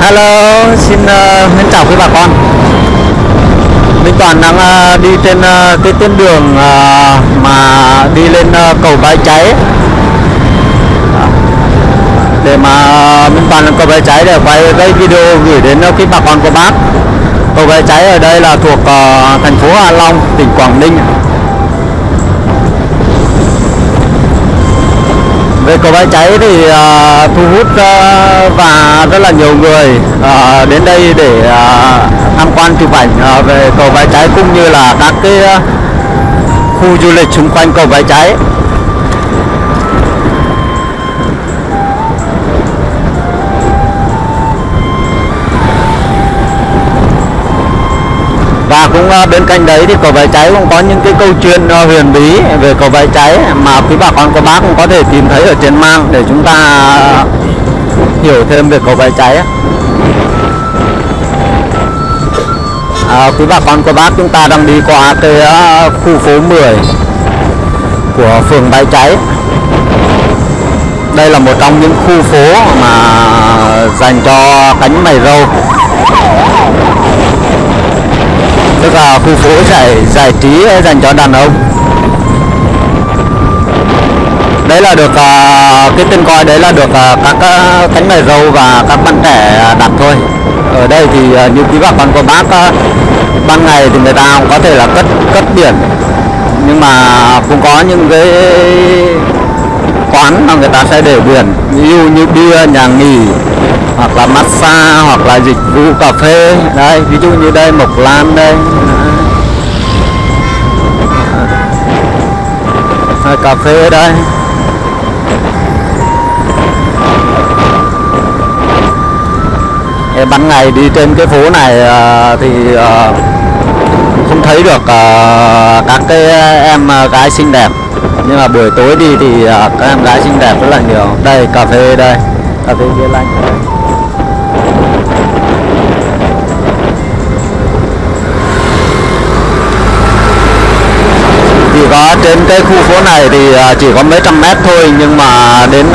Hello, xin uh, chào quý bà con. Minh Toàn đang uh, đi trên uh, cái tuyến đường uh, mà đi lên uh, cầu Bãi Cháy. Để mà uh, Minh Toàn lên cầu Bãi Cháy để quay cái video gửi đến uh, quý bà con của bác. Cầu Bãi Cháy ở đây là thuộc uh, thành phố Hạ Long, tỉnh Quảng Ninh. về cầu bãi cháy thì uh, thu hút uh, và là nhiều người uh, đến đây để uh, tham quan chụp ảnh uh, về cầu bãi cháy cũng như là các cái uh, khu du lịch xung quanh cầu bãi cháy và cũng uh, bên cạnh đấy thì cầu bãi cháy cũng có những cái câu chuyện uh, huyền bí về cầu bãi cháy mà quý bà con cô bác cũng có thể tìm thấy ở trên mạng để chúng ta hiểu thêm về cầu bãi cháy à, quý bà con cô bác chúng ta đang đi qua cái uh, khu phố 10 của phường bãi cháy. Đây là một trong những khu phố mà dành cho cánh mày râu. Tức là khu phố giải giải trí dành cho đàn ông đấy là được uh, cái tên coi đấy là được uh, các uh, cánh dâu và các bạn trẻ đặt thôi. Ở đây thì uh, như quý bà con cô bác uh, ban ngày thì người ta cũng có thể là cất cất biển. Nhưng mà cũng có những cái quán mà người ta sẽ để biển. Ví dụ như bia nhà nghỉ hoặc là massage hoặc là dịch vụ cà phê. Đây ví dụ như đây mộc lan đây. Cà phê đây. Cái ban ngày đi trên cái phố này uh, thì uh, không thấy được uh, các cái em gái xinh đẹp. Nhưng mà buổi tối đi thì uh, các em gái xinh đẹp rất là nhiều. Đây cà phê đây. Cà phê kia lanh. Chỉ có trên cái khu phố này thì chỉ có mấy trăm mét thôi nhưng mà đến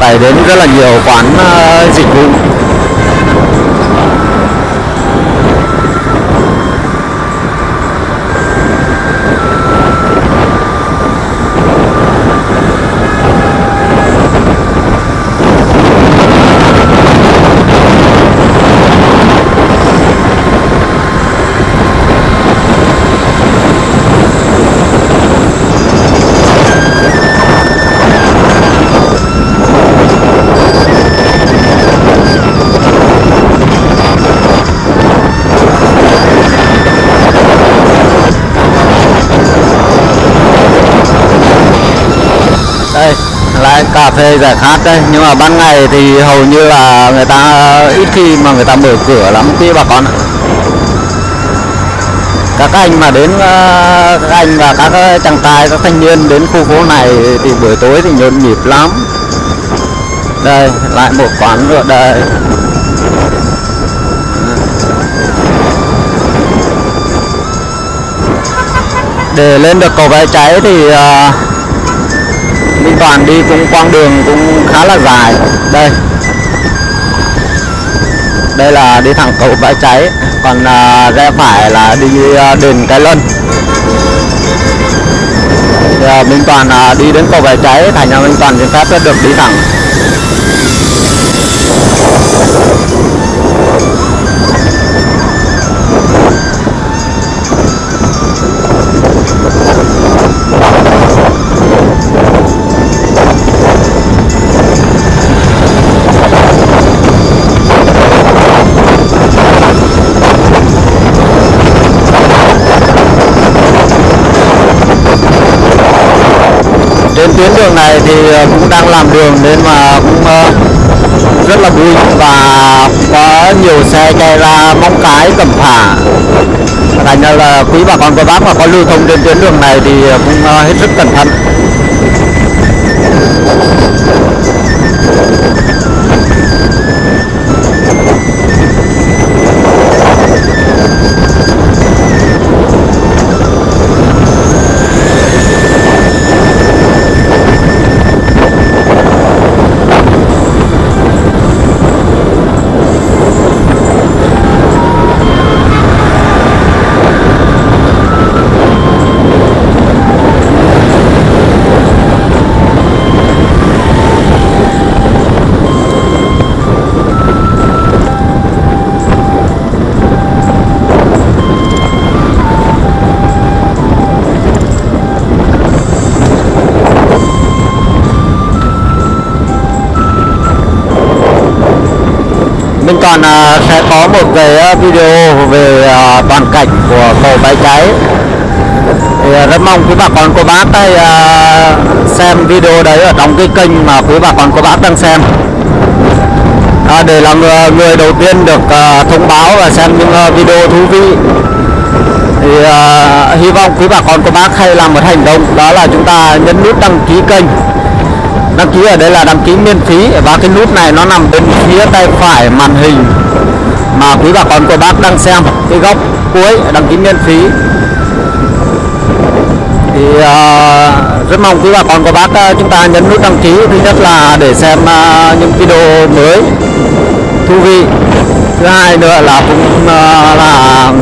phải đến rất là nhiều quán dịch vụ. Phê giải khát đây nhưng mà ban ngày thì hầu như là người ta ít khi mà người ta mở cửa lắm. Quý bà con các anh mà đến ờ, các anh và các ờ, chàng trai các thanh niên đến khu phố này thì buổi tối thì nhộn nhịp lắm. Đây lại một quán nữa đây. Để lên được cầu vé cháy thì uh, Minh Toàn đi cũng quãng đường cũng khá là dài. Đây. Đây là đi thẳng cầu bãi cháy. Còn à, uh, rẽ phải là đi uh, đền cái lân. Thì, à, Minh Toàn đi đến cầu bãi cháy thành ra Minh Toàn xin phép được đi thẳng. Tuyến đường này thì ờ, cũng đang làm đường nên mà cũng ờ, rất là vui và có nhiều xe chạy ra móng cái, cẩm phả. Thành ra là quý bà con, cô bác mà có lưu thông trên tuyến đường này thì ờ, cũng hết sức cẩn thận. Mình còn à, sẽ có một cái à, video về à, toàn cảnh của cầu bãi cháy. Thì rất mong quý bà con cô bác ấy, xem video đấy ở trong cái kênh mà quý bà con cô bác đang xem. À, để là người, người đầu tiên được uh, thông báo và xem những uh, video thú vị. Thì uh, hy vọng quý bà con cô bác hay làm một hành động đó là chúng ta nhấn nút đăng ký kênh đăng ký ở đây là đăng ký miễn phí và cái nút này nó nằm bên phía tay phải màn hình mà quý bà con cô bác đang xem. Cái góc cuối đăng ký miễn phí. Thì uh, rất mong quý bà con cô bác uh, chúng ta nhấn nút đăng ký. Thứ nhất là để xem uh, những video mới thú vị. Thứ hai nữa là cũng uh, là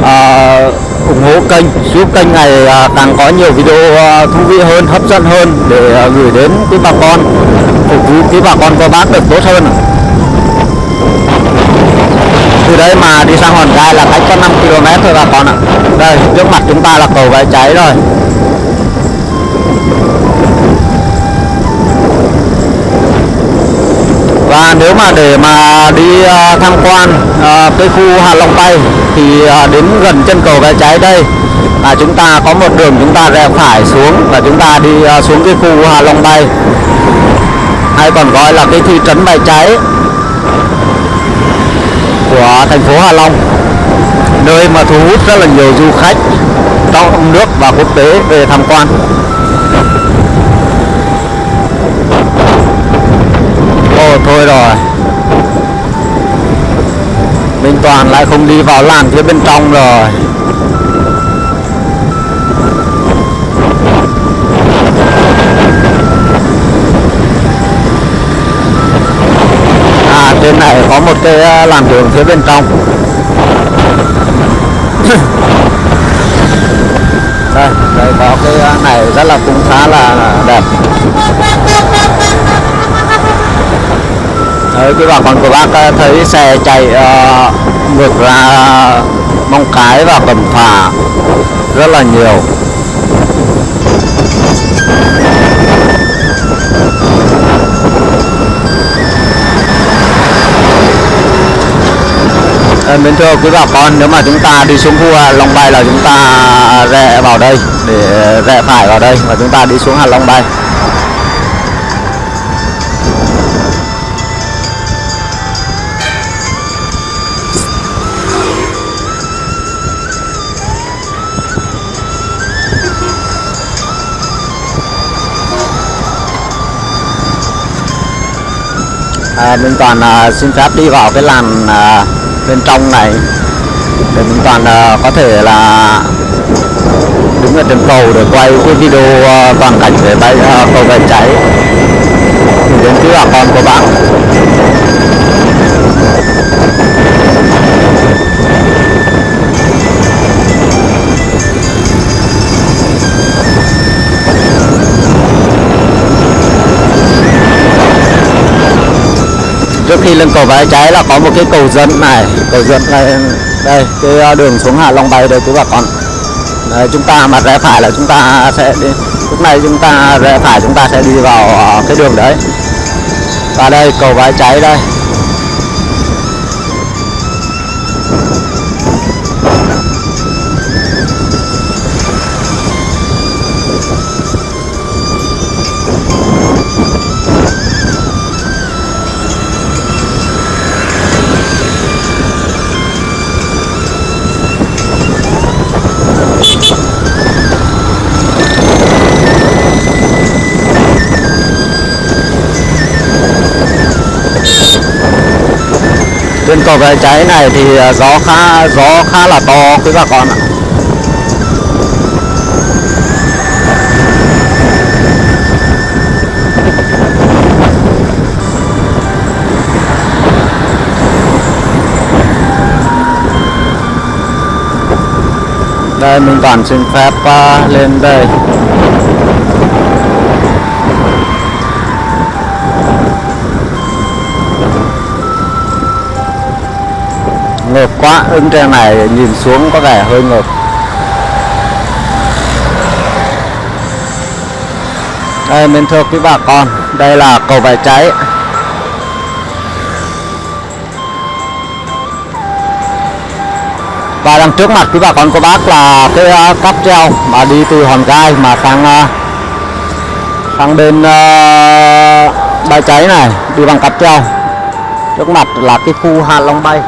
uh, ủng hộ kênh, giúp kênh này à, càng có nhiều video à, thú vị hơn, hấp dẫn hơn để à, gửi đến quý bà con, phục vụ quý bà con cô bác được tốt hơn. Từ đây mà đi sang hòn gai là cách có 5 km thôi bà con ạ. Đây, trước mặt chúng ta là cầu bãi cháy rồi. Và nếu mà để mà đi à, tham quan à, cái khu Hạ Long Bay thì à, đến gần chân cầu bãi cháy đây, là chúng ta có một đường chúng ta rẽ phải xuống và chúng ta đi xuống cái khu Hạ Long Bay. Hay còn gọi là cái thị trấn bãi cháy của thành phố Hạ Long. Nơi mà thu hút rất là nhiều du khách, trong nước và quốc tế về tham quan. Thôi rồi. Minh Toàn lại không đi vào làn phía bên trong rồi. À trên này có một cái à, làn đường phía bên trong. Đây đây có cái à, này rất là cũng khá là đẹp. Ờ, đấy cái bà con của bác ờ, thấy xe chạy uh, ngược ra mong cái và cầm phà rất là nhiều. À, mến thưa quý bà con nếu mà chúng ta đi xuống khu Long Bay là chúng ta rẽ vào đây để rẽ phải vào đây và chúng ta đi xuống Hà Long Bay. À, Minh Toàn à, xin phép đi vào cái làn à, bên trong này. Để Minh Toàn à, có thể là đứng ở trên cầu để quay cái video à, toàn cảnh về bay à, cầu về cháy đến cứu bà con của bạn. Trước khi lên cầu bãi cháy là có một cái cầu dẫn này. Cầu dẫn này đây cái à, đường xuống Hạ Long Bay đây quý bà con. Đấy, chúng ta mà rẽ phải là chúng ta sẽ đi lúc này chúng ta rẽ phải chúng ta sẽ đi vào à, cái đường đấy. Và đây cầu bãi cháy đây. Trên cái cháy này thì à, gió khá gió khá là to quý bà con ạ. Đây mình toàn xin phép uh, lên đây. ngợp quá, ứng trên này nhìn xuống có vẻ hơi ngợp. Đây, mình thưa quý bà con, đây là cầu vải cháy. Và đằng trước mặt quý bà con cô bác là cái ờ, cáp treo mà đi từ hòn gai mà sang ờ, sang bên ờ, bãi cháy này, đi bằng cáp treo. Trước mặt là cái khu Hà long bay.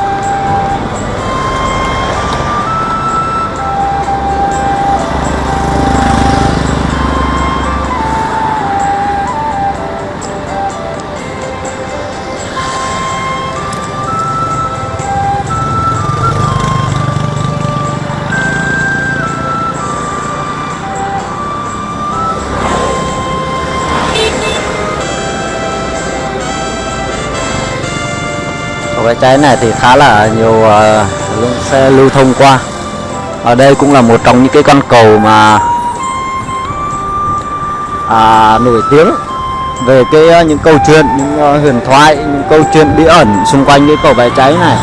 Cái cháy này thì khá là nhiều uh, lượng xe lưu thông qua. Ở đây cũng là một trong những cái con cầu mà à, nổi tiếng về cái uh, những câu chuyện những uh, huyền thoại những câu chuyện bí ẩn xung quanh cái cầu bãi cháy này.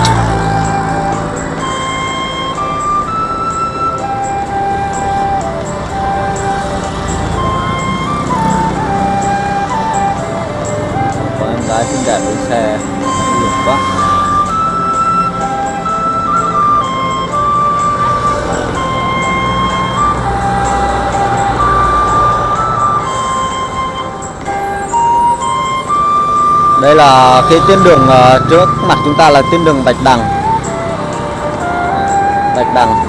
Đây là cái tuyến đường ờ, trước mặt chúng ta là tuyến đường bạch đằng. Bạch đằng.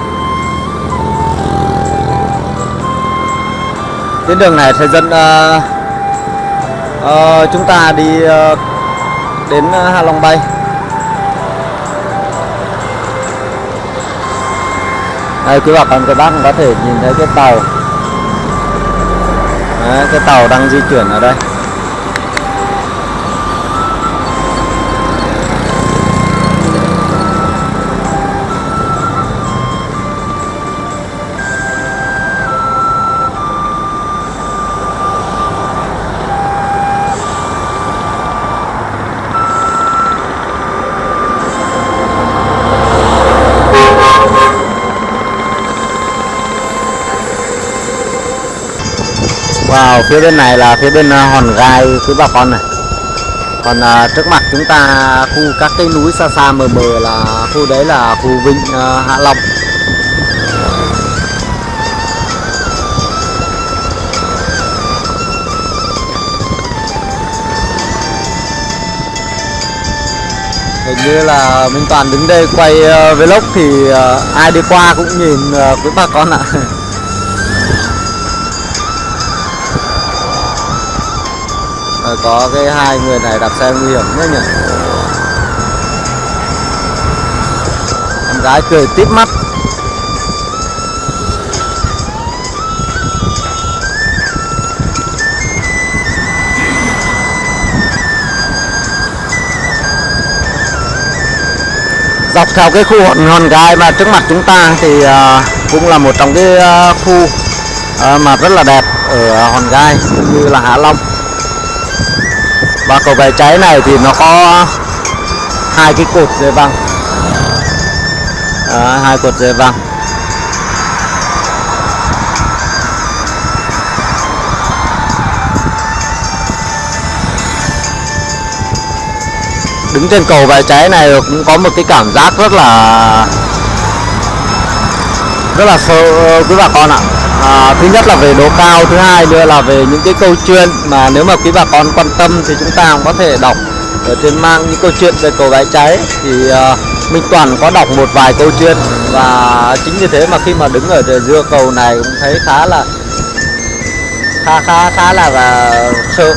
Tuyến đường này sẽ dẫn uh, uh, chúng ta đi uh, đến Hạ Long Bay. Đây quý bà con các bác có thể nhìn thấy cái tàu. Đấy, cái tàu đang di chuyển ở đây. Phía bên này là phía bên ờ, hòn gai phía bà con này. Còn à, trước mặt chúng ta khu các cái núi xa xa mờ mờ là khu đấy là khu Vịnh à, Hạ Long. Hình như là Minh Toàn đứng đây quay uh, vlog thì uh, ai đi qua cũng nhìn uh, quý bà con ạ. Ờ, có cái hai người này đạp xe nguy hiểm nữa nhỉ? Em gái cười tít mắt. Dọc theo cái khu hòn hòn gai mà trước mặt chúng ta thì ờ, cũng là một trong cái ờ, khu mà rất là đẹp ở hòn gai, cũng như là hạ long và cầu bãi cháy này thì nó có hai cái cột dây văng. Đó, hai cột dây văng. Đứng trên cầu bãi cháy này cũng có một cái cảm giác rất là rất là sợ quý bà con ạ à, thứ nhất là về độ cao thứ hai nữa là về những cái câu chuyện mà nếu mà quý bà con quan tâm thì chúng ta cũng có thể đọc ở trên mang những câu chuyện về cầu gái cháy. Thì à, Minh Toàn có đọc một vài câu chuyện và chính vì thế mà khi mà đứng ở giữa cầu này cũng thấy khá là khá khá khá là và sợ.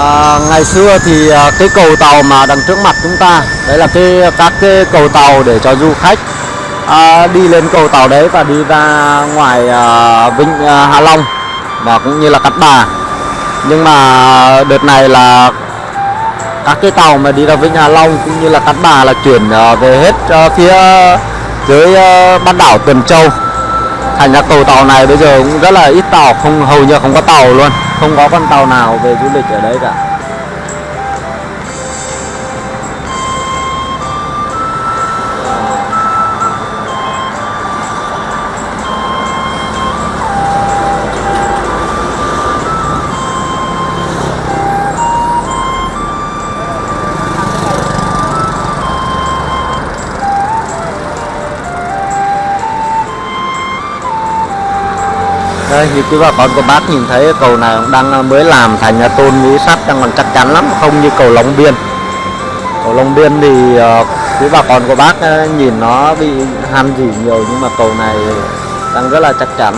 À, ngày xưa thì à, cái cầu tàu mà đằng trước mặt chúng ta đấy là cái các cái cầu tàu để cho du khách à, đi lên cầu tàu đấy và đi ra ngoài à, vịnh à, Hạ Long và cũng như là Cát Bà. Nhưng mà đợt này là các cái tàu mà đi ra vịnh Hạ Long cũng như là Cát Bà là chuyển à, về hết à, phía dưới à, bán đảo Tuần Châu. Thành ra cầu tàu này bây giờ cũng rất là ít tàu không hầu như không có tàu luôn không có con tàu nào về du lịch ở đấy cả. Đây như quý bà con cô bác nhìn thấy cầu này cũng đang à, mới làm thành ờ, tôn núi sắt đang còn chắc chắn lắm không như cầu Long Biên. Cầu Long Biên thì à, quý bà con cô bác à, nhìn nó bị han gì nhiều nhưng mà cầu này đang rất là chắc chắn.